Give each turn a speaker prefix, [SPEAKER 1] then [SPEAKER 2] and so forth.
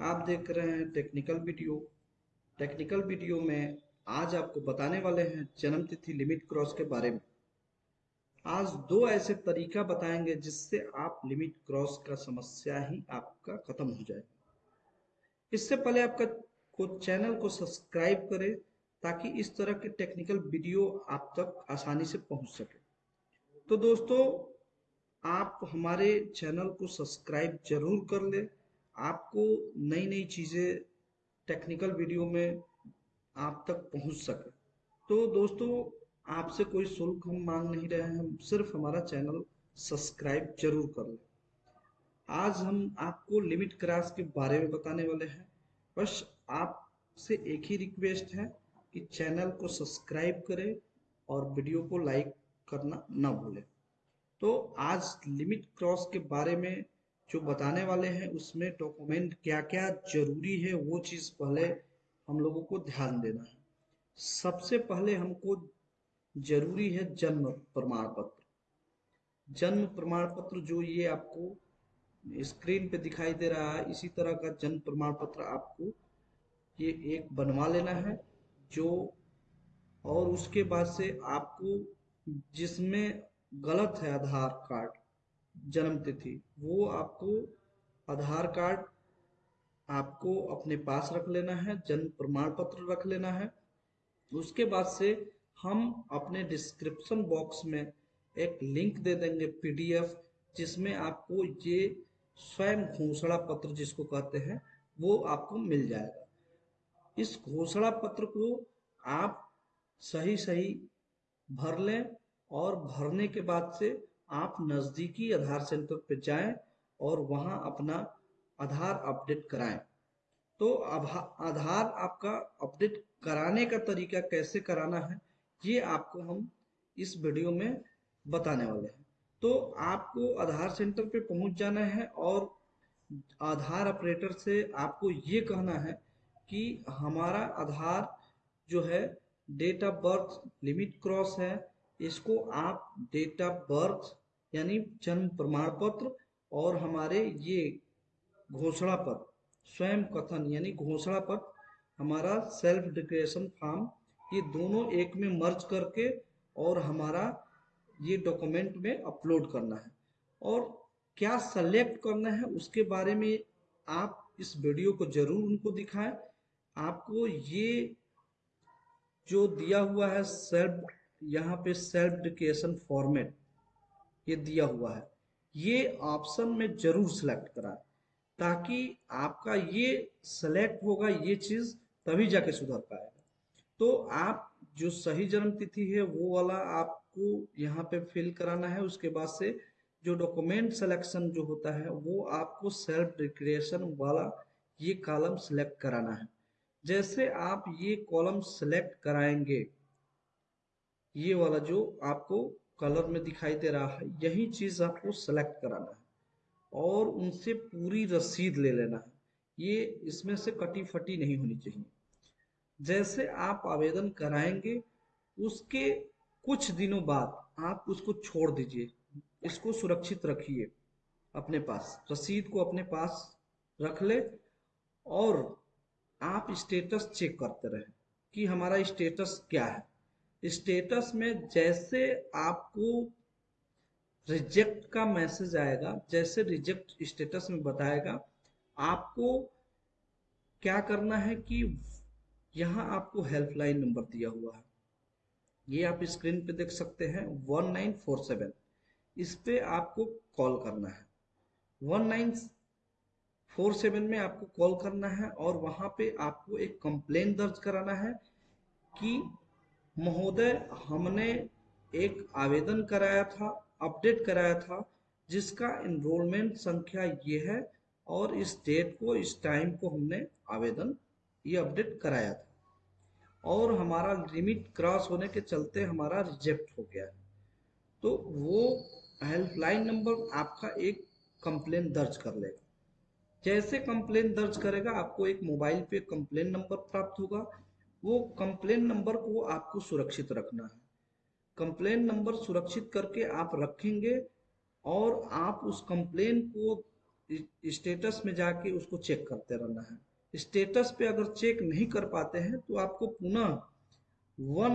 [SPEAKER 1] आप देख रहे हैं टेक्निकल वीडियो टेक्निकल वीडियो में आज आपको बताने वाले हैं जन्म तिथि लिमिट क्रॉस के बारे में। आज दो ऐसे तरीका बताएँगे जिससे आप लिमिट क्रॉस का समस्या ही आपका खत्म हो जाए। इससे पहले आपका को चैनल को सब्सक्राइब करें ताकि इस तरह के टेक्निकल वीडियो आप तक आसानी से पहुँच सके। तो दोस्तों, आप हमारे चैनल को सब्सक्राइब ज़रूर कर ले। आपको नई नई चीज़ें टेक्निकल वीडियो में आप तक पहुँच सके। तो दोस्तों, आपसे कोई शुल्क हम मांग नहीं रहे हैं, सिर्फ़ हमारा चैनल सब्सक्राइब ज़रूर कर लें। आज हम आपको लिमिट क्रास के बारे में बताने वाले हैं। बस आपसे एक ही रिक्वेस्ट है कि चैनल को सब्सक्राइब करें और वीडियो को लाइक करना ना भूलें। तो आज लिमिट क्रॉस के बारे में जो बताने वाले हैं, उसमें डॉक्यूमेंट क्या क्या ज़रूरी है, वो चीज़ पहले हम लोगों को ध्यान देना है। सबसे पहले हमको ज़रूरी है जन्म प्रमाण पत्र। जन्म प्रमाण पत्र जो ये आपको स्क्रीन पे दिखाई दे रहा है, इसी तरह का जन्म प्रमाण पत्र आपको ये एक बनवा लेना है, जो और उसके बाद से आपको जिसमें गलत है आधार कार्ड जन्म तिथि, वो आपको आधार कार्ड आपको अपने पास रख लेना है, जन्म प्रमाण पत्र रख लेना है। उसके बाद से हम अपने डिस्क्रिप्शन बॉक्स में एक लिंक दे देंगे पीडीएफ जिसमें आपको ये स्वयं घोषणा पत्र जिसको कहते हैं, वो आपको मिल जाएगा। इस घोषणा पत्र को आप सही सही भर लें और भरने के बाद से आप नज़दीकी आधार सेंटर पर जाएँ और वहाँ अपना आधार अपडेट कराएँ। तो आधार आपका अपडेट कराने का तरीका कैसे कराना है, ये आपको हम इस वीडियो में बताने वाले हैं। तो आपको आधार सेंटर पे पहुँच जाना है और आधार ऑपरेटर से आपको ये कहना है कि हमारा आधार जो है, date of birth limit cross है इसको आप डेट ऑफ़ बर्थ यानी जन्म प्रमाण पत्र और हमारे ये घोषणा पत्र स्वयं कथन, यानी घोषणा पत्र हमारा सेल्फ डिक्लेरेशन फॉर्म ये दोनों एक में मर्ज करके और हमारा ये डॉक्यूमेंट में अपलोड करना है। और क्या सेलेक्ट करना है उसके बारे में आप इस वीडियो को ज़रूर उनको दिखाएँ। आपको ये जो दिया हुआ है सेल्फ यहाँ पे सेल्फ डिक्लेरेशन फॉर्मेट ये दिया हुआ है। ये ऑप्शन में ज़रूर सेलेक्ट कराएँ, ताकि आपका ये सेलेक्ट होगा, ये चीज़ तभी जाके सुधर पाएगा। तो आप जो सही जन्म तिथि है, वो वाला आपको यहाँ पे फिल कराना है। उसके बाद से जो डॉक्यूमेंट सिलेक्शन जो होता है, वो आपको सेल्फ डिक्लेरेशन वाला ये कॉलम सिलेक्ट कराना है। जैसे आप ये कॉलम सिलेक्ट कराएँगे ये वाला जो आपको कलर में दिखाई दे रहा है, यही चीज़ आपको सेलेक्ट कराना है और उनसे पूरी रसीद ले लेना है। ये इसमें से कटी फटी नहीं होनी चाहिए। जैसे आप आवेदन कराएँगे, उसके कुछ दिनों बाद आप उसको छोड़ दीजिए, इसको सुरक्षित रखिए अपने पास, रसीद को अपने पास रख ले और आप स्टेटस चेक करते रहे कि हमारा स्टेटस क्या है। स्टेटस में जैसे आपको रिजेक्ट का मैसेज आएगा, जैसे रिजेक्ट स्टेटस में बताएगा, आपको क्या करना है कि यहाँ आपको हेल्पलाइन नंबर दिया हुआ है। ये आप स्क्रीन पे देख सकते हैं वन नाइन फोर सेवन इस पे आपको कॉल करना है। वन नाइन फोर सेवन में आपको कॉल करना है और वहाँ पे आपको एक कंप्लेन दर्ज कराना है कि महोदय, हमने एक आवेदन कराया था, अपडेट कराया था, जिसका इनरोलमेंट संख्या ये है और इस डेट को, इस टाइम को हमने आवेदन, ये अपडेट कराया था। और हमारा लिमिट क्रॉस होने के चलते हमारा रिजेक्ट हो गया है। तो वो हेल्पलाइन नंबर आपका एक कंप्लेन दर्ज कर लेगा। जैसे कंप्लेन दर्ज करेगा, आपको एक मोबाइल पे कंप्लेन नंबर प्राप्त होगा। वो कंप्लेन नंबर को आपको सुरक्षित रखना है। कंप्लेन नंबर सुरक्षित करके आप रखेंगे और आप उस कंप्लेन को स्टेटस में जाके उसको चेक करते रहना है। स्टेटस पे अगर चेक नहीं कर पाते हैं तो आपको पुनः वन